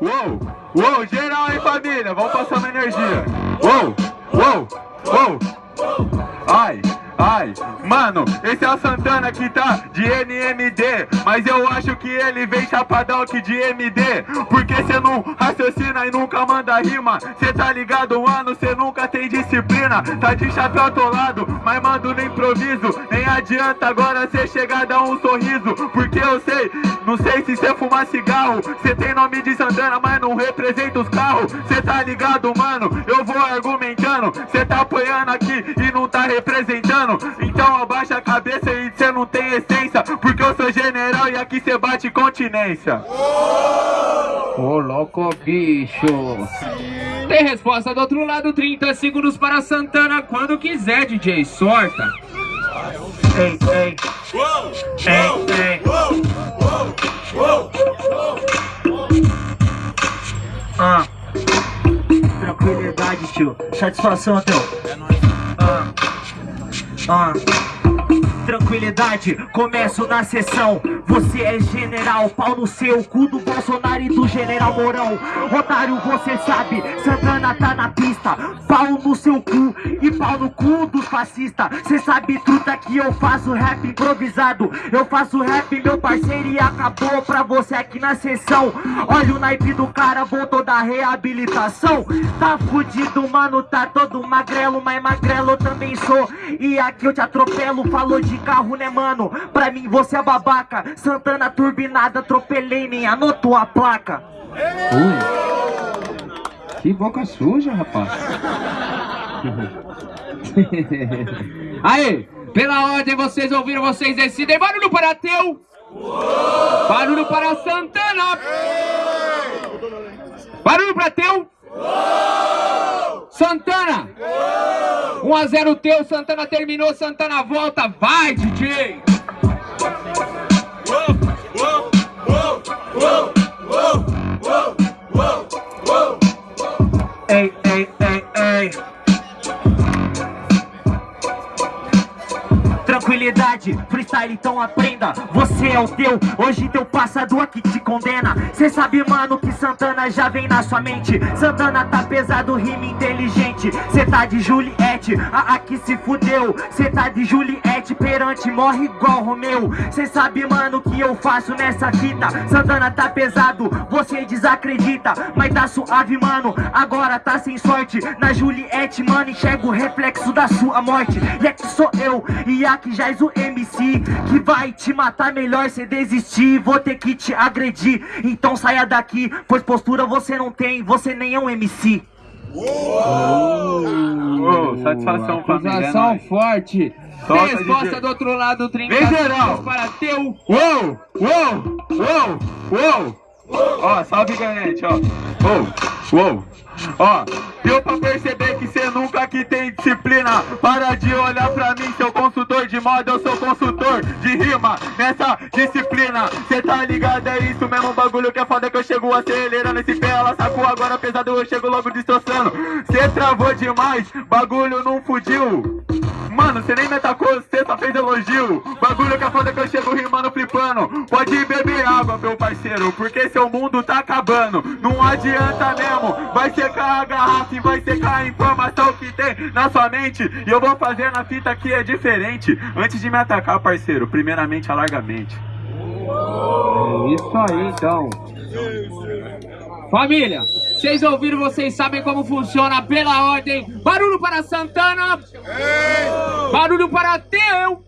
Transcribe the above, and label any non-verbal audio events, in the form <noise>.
uou, uou, geral, hein, família? Vamos passar uma energia. Uou, uou, uou. Ai, ai, mano, esse é o Santana que tá de NMD Mas eu acho que ele vem chapadão aqui de MD Porque cê não raciocina nunca manda rima Cê tá ligado, mano, cê nunca tem disciplina. Tá de chapéu atolado, mas mando no improviso. Nem adianta agora cê chegar dar um sorriso Porque eu sei, não sei se cê fumar cigarro. Cê tem nome de Santana, mas não representa os carros. Cê tá ligado, mano, eu vou argumentando. Cê tá apoiando aqui e não tá representando. Então abaixa a cabeça e cê não tem essência Porque eu sou general e aqui cê bate continência Ô louco bicho. Tem resposta do outro lado 30 segundos para Santana. Quando quiser DJ, sorta. Ei, ei. Ei, ei. Ah. Tranquilidade tio. Satisfação teu Ah. Ah. Tranquilidade, começo na sessão. Você é general, pau no seu cu do Bolsonaro e do general Mourão. Otário, você sabe, Santana tá na pista. Pau no seu cu e pau no cu dos fascistas Cê sabe truta que eu faço rap improvisado. Eu faço rap, meu parceiro, e acabou pra você aqui na sessão. Olha o naipe do cara, voltou da reabilitação. Tá fudido, mano, tá todo magrelo Mas magrelo eu também sou. E aqui eu te atropelo, falou de carro, né, mano? Pra mim você é babaca. Santana turbinada, atropelei, nem anotou a placa. Ui. Que boca suja, rapaz <laughs> <laughs> Aí, pela ordem vocês ouviram, vocês decidem. Barulho para Teu. Barulho para Santana. Barulho para Teu. Santana. 1 a 0 teu, Santana terminou, Santana volta, vai DJ! Ei, Freestyle então aprenda. Você é o teu, hoje teu passado aqui te condena. Cê sabe mano que Santana já vem na sua mente. Santana tá pesado, rima inteligente. Cê tá de Juliette, a aqui se fudeu. Cê tá de Juliette, perante morre igual Romeu. Cê sabe mano que eu faço nessa fita. Santana tá pesado, você desacredita. Mas tá suave mano, agora tá sem sorte. Na Juliette mano enxerga o reflexo da sua morte. E aqui sou eu, e aqui já és o MC Que vai te matar melhor se desistir. Vou ter que te agredir. Então saia daqui, pois postura você não tem Você nem é um MC Uou, satisfação família, é Acusação forte. Solta, resposta DJ. do outro lado 30 Vem, geral. segundos para teu Uou, uou, uou, uou. Ó, salve ganhante, ó. Uou, uou. Ó, deu pra perceber que tem disciplina. Para de olhar pra mim, seu consultor de moda. Eu sou consultor de rima nessa disciplina. Cê tá ligado, é isso mesmo bagulho que é foda Que eu chego acelerando esse pé Ela sacou. Agora pesado, eu chego logo destroçando Cê travou demais, bagulho não fudiu Mano, cê nem me atacou, cê só fez elogio. Bagulho que é foda que eu chego rimando, flipando. Pode beber água, meu parceiro Porque seu mundo tá acabando. Não adianta mesmo Vai secar a garrafa e vai secar a informação que tem na sua mente. E eu vou fazer na fita que é diferente. Antes de me atacar, parceiro Primeiramente, alargamente É Isso aí então. Família, vocês ouviram, vocês sabem como funciona pela ordem. Barulho para Santana. Barulho para Teu